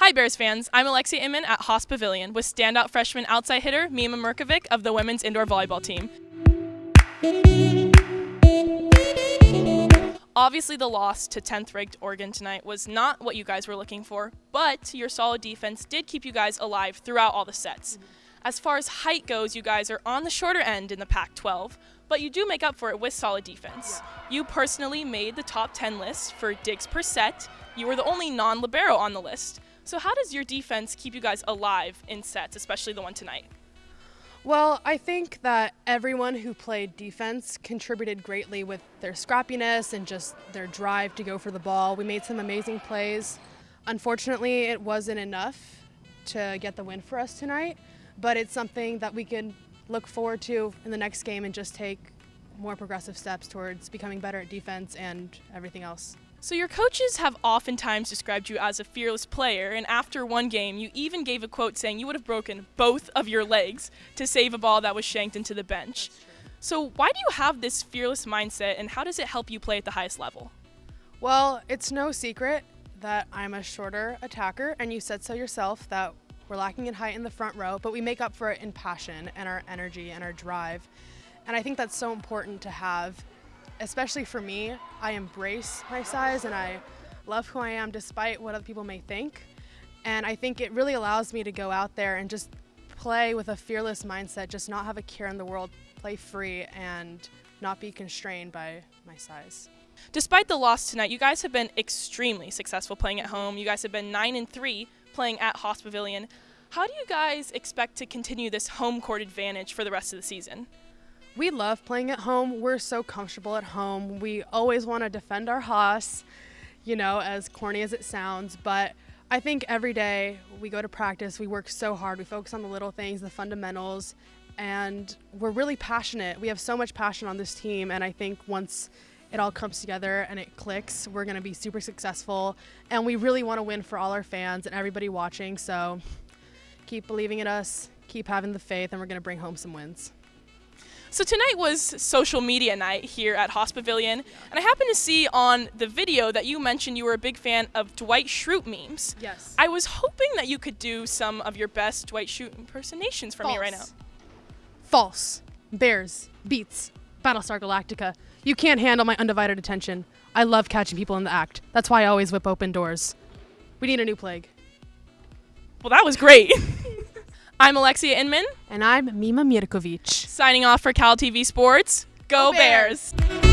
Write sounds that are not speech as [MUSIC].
Hi, Bears fans. I'm Alexia Inman at Haas Pavilion with standout freshman outside hitter Mima Mirkovic of the women's indoor volleyball team. Obviously, the loss to 10th ranked Oregon tonight was not what you guys were looking for, but your solid defense did keep you guys alive throughout all the sets. As far as height goes, you guys are on the shorter end in the Pac 12, but you do make up for it with solid defense. You personally made the top 10 list for digs per set. You were the only non libero on the list. So, how does your defense keep you guys alive in sets, especially the one tonight? Well, I think that everyone who played defense contributed greatly with their scrappiness and just their drive to go for the ball. We made some amazing plays. Unfortunately, it wasn't enough to get the win for us tonight, but it's something that we can look forward to in the next game and just take more progressive steps towards becoming better at defense and everything else. So, your coaches have oftentimes described you as a fearless player, and after one game, you even gave a quote saying you would have broken both of your legs to save a ball that was shanked into the bench. So, why do you have this fearless mindset, and how does it help you play at the highest level? Well, it's no secret that I'm a shorter attacker, and you said so yourself that we're lacking in height in the front row, but we make up for it in passion and our energy and our drive. And I think that's so important to have especially for me, I embrace my size and I love who I am despite what other people may think. And I think it really allows me to go out there and just play with a fearless mindset, just not have a care in the world, play free and not be constrained by my size. Despite the loss tonight, you guys have been extremely successful playing at home. You guys have been 9 and 3 playing at Haas Pavilion. How do you guys expect to continue this home court advantage for the rest of the season? We love playing at home. We're so comfortable at home. We always want to defend our Haas, you know, as corny as it sounds. But I think every day we go to practice, we work so hard. We focus on the little things, the fundamentals, and we're really passionate. We have so much passion on this team. And I think once it all comes together and it clicks, we're going to be super successful. And we really want to win for all our fans and everybody watching. So keep believing in us, keep having the faith, and we're going to bring home some wins. So tonight was social media night here at Haas Pavilion, and I happened to see on the video that you mentioned you were a big fan of Dwight Schrute memes. Yes. I was hoping that you could do some of your best Dwight Schrute impersonations for False. me right now. False. Bears. Beats. Battlestar Galactica. You can't handle my undivided attention. I love catching people in the act. That's why I always whip open doors. We need a new plague. Well, that was great. [LAUGHS] I'm Alexia Inman. And I'm Mima Mirkovic. Signing off for Cal TV Sports. Go, Go Bears. Bears.